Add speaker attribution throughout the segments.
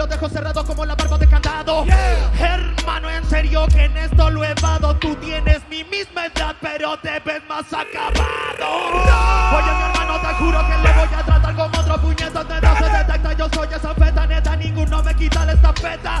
Speaker 1: ojos cerrados como la barba de candado. Hermano, en serio que en esto lo he vado. Tú tienes mi misma edad, pero te ves más acabado. Oye, mi hermano, te juro que le voy a tratar como otro puñetazo de no se detecta. Yo soy esa feta neta, ninguno me quita la estafeta.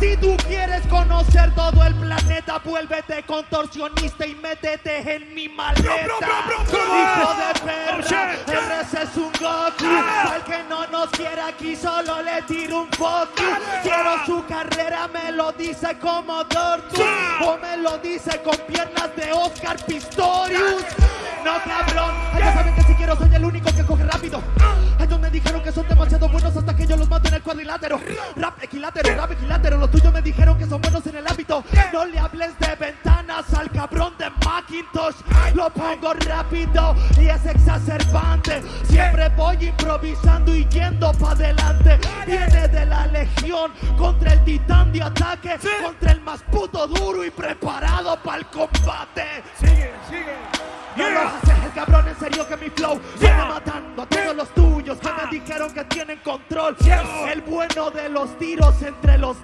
Speaker 1: Si tú quieres conocer todo el planeta, vuélvete contorsionista y métete en mi maleta. Hijo de perra, RC es un Goku. Al que no nos quiere aquí, solo le tiro un you. Quiero su carrera, me lo dice como Dortu. O me lo dice con piernas de Oscar Pistorius. No, cabrón, ellos saben que si quiero soy el único que coge rápido. Ellos me dijeron que son demasiado buenos hasta que yo los mato en el cuadrilátero. Rap equilátero, rap equilátero. Los tuyos me dijeron que son buenos en el ámbito. No le hables de Lo pongo rápido y es exacerbante. Siempre voy improvisando y yendo para adelante. Viene de la legión contra el titán de ataque. Contra el más puto duro y preparado para el combate.
Speaker 2: Sigue, sigue.
Speaker 1: No lo haces el cabrón, en serio que mi flow viene matando a todos los tuyos que me dijeron que tienen control. El bueno de los tiros entre los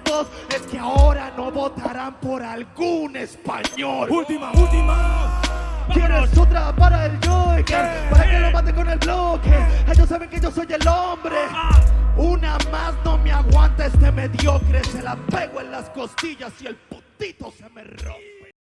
Speaker 1: por algún español.
Speaker 2: Última, última.
Speaker 1: ¿Quieres otra para el Joker? Para que lo mate con el bloque. Ellos saben que yo soy el hombre. Una más no me aguanta este mediocre. Se la pego en las costillas y el putito se me rompe.